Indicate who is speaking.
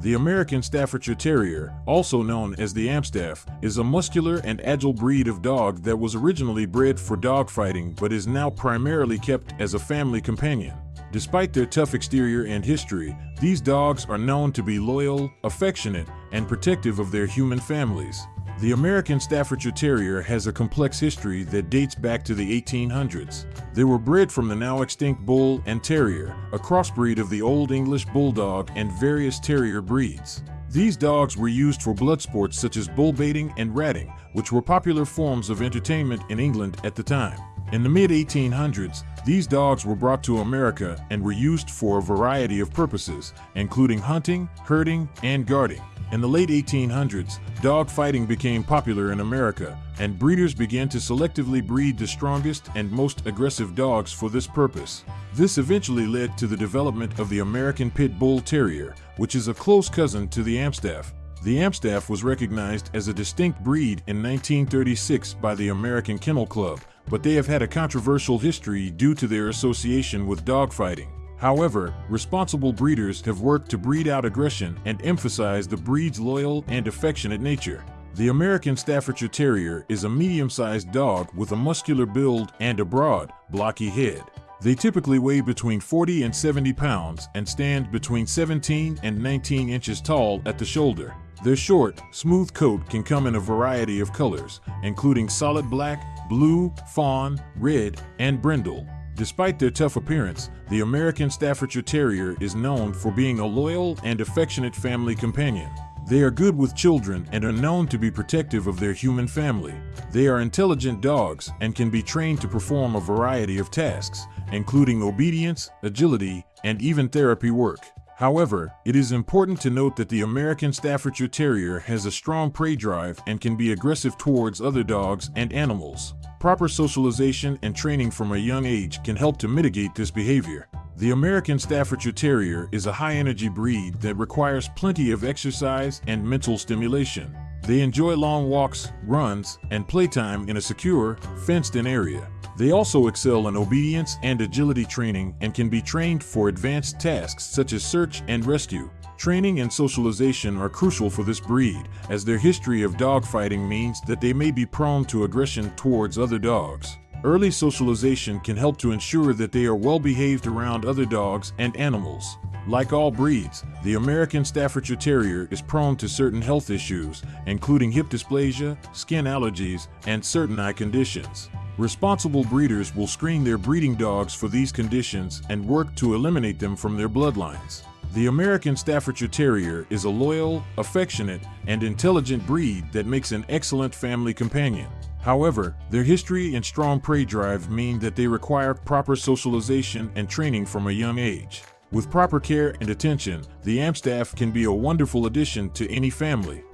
Speaker 1: The American Staffordshire Terrier, also known as the Amstaff, is a muscular and agile breed of dog that was originally bred for dogfighting but is now primarily kept as a family companion. Despite their tough exterior and history, these dogs are known to be loyal, affectionate, and protective of their human families. The American Staffordshire Terrier has a complex history that dates back to the 1800s. They were bred from the now extinct Bull and Terrier, a crossbreed of the Old English Bulldog and various terrier breeds. These dogs were used for blood sports such as bull baiting and ratting, which were popular forms of entertainment in England at the time. In the mid 1800s, these dogs were brought to America and were used for a variety of purposes, including hunting, herding, and guarding. In the late 1800s, dog fighting became popular in America, and breeders began to selectively breed the strongest and most aggressive dogs for this purpose. This eventually led to the development of the American Pit Bull Terrier, which is a close cousin to the Amstaff. The Amstaff was recognized as a distinct breed in 1936 by the American Kennel Club, but they have had a controversial history due to their association with dogfighting. However, responsible breeders have worked to breed out aggression and emphasize the breed's loyal and affectionate nature. The American Staffordshire Terrier is a medium-sized dog with a muscular build and a broad, blocky head. They typically weigh between 40 and 70 pounds and stand between 17 and 19 inches tall at the shoulder. Their short, smooth coat can come in a variety of colors, including solid black, blue, fawn, red, and brindle. Despite their tough appearance, the American Staffordshire Terrier is known for being a loyal and affectionate family companion. They are good with children and are known to be protective of their human family. They are intelligent dogs and can be trained to perform a variety of tasks, including obedience, agility, and even therapy work. However, it is important to note that the American Staffordshire Terrier has a strong prey drive and can be aggressive towards other dogs and animals. Proper socialization and training from a young age can help to mitigate this behavior. The American Staffordshire Terrier is a high-energy breed that requires plenty of exercise and mental stimulation. They enjoy long walks, runs, and playtime in a secure, fenced-in area. They also excel in obedience and agility training and can be trained for advanced tasks such as search and rescue. Training and socialization are crucial for this breed, as their history of dogfighting means that they may be prone to aggression towards other dogs. Early socialization can help to ensure that they are well behaved around other dogs and animals. Like all breeds, the American Staffordshire Terrier is prone to certain health issues, including hip dysplasia, skin allergies, and certain eye conditions. Responsible breeders will screen their breeding dogs for these conditions and work to eliminate them from their bloodlines. The American Staffordshire Terrier is a loyal, affectionate, and intelligent breed that makes an excellent family companion. However, their history and strong prey drive mean that they require proper socialization and training from a young age. With proper care and attention, the Amstaff can be a wonderful addition to any family.